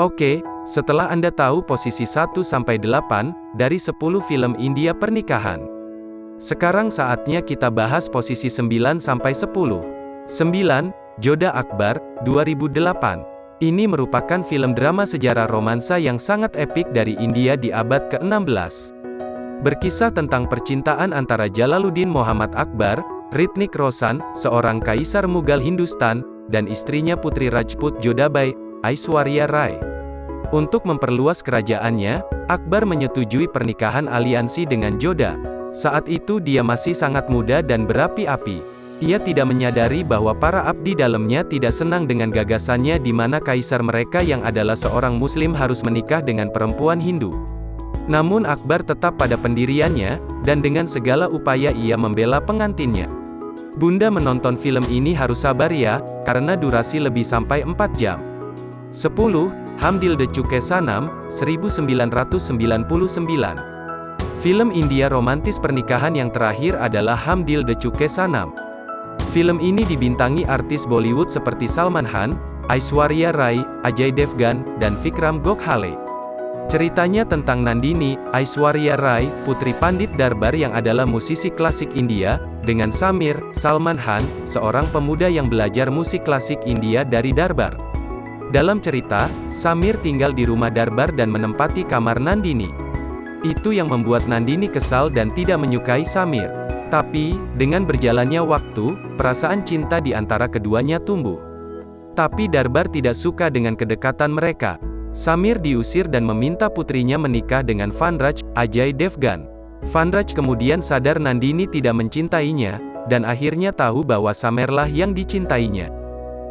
Oke, setelah Anda tahu posisi 1-8 dari 10 film India pernikahan. Sekarang saatnya kita bahas posisi 9-10. 9. Joda Akbar, 2008. Ini merupakan film drama sejarah romansa yang sangat epik dari India di abad ke-16. Berkisah tentang percintaan antara Jalaluddin Muhammad Akbar, Ritnik Roshan, seorang kaisar Mughal Hindustan, dan istrinya Putri Rajput Jodabai, Aishwarya Rai. Untuk memperluas kerajaannya, Akbar menyetujui pernikahan aliansi dengan Joda. Saat itu dia masih sangat muda dan berapi-api. Ia tidak menyadari bahwa para abdi dalamnya tidak senang dengan gagasannya di mana kaisar mereka yang adalah seorang muslim harus menikah dengan perempuan Hindu. Namun Akbar tetap pada pendiriannya, dan dengan segala upaya ia membela pengantinnya. Bunda menonton film ini harus sabar ya, karena durasi lebih sampai 4 jam. 10. Hamdil de Chuke Sanam, 1999. Film India romantis pernikahan yang terakhir adalah Hamdil de Chuke Sanam. Film ini dibintangi artis Bollywood seperti Salman Khan, Aishwarya Rai, Ajay Devgan, dan Vikram Gokhale. Ceritanya tentang Nandini, Aishwarya Rai, putri Pandit Darbar yang adalah musisi klasik India, dengan Samir, Salman Khan, seorang pemuda yang belajar musik klasik India dari Darbar. Dalam cerita, Samir tinggal di rumah Darbar dan menempati kamar Nandini. Itu yang membuat Nandini kesal dan tidak menyukai Samir. Tapi, dengan berjalannya waktu, perasaan cinta di antara keduanya tumbuh. Tapi Darbar tidak suka dengan kedekatan mereka. Samir diusir dan meminta putrinya menikah dengan Vanraj, Ajay Devgan. Vanraj kemudian sadar Nandini tidak mencintainya, dan akhirnya tahu bahwa Samerlah yang dicintainya.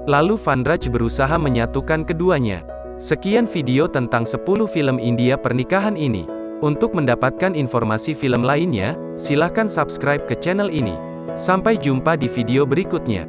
Lalu Vanraj berusaha menyatukan keduanya. Sekian video tentang 10 film India pernikahan ini. Untuk mendapatkan informasi film lainnya, silahkan subscribe ke channel ini. Sampai jumpa di video berikutnya.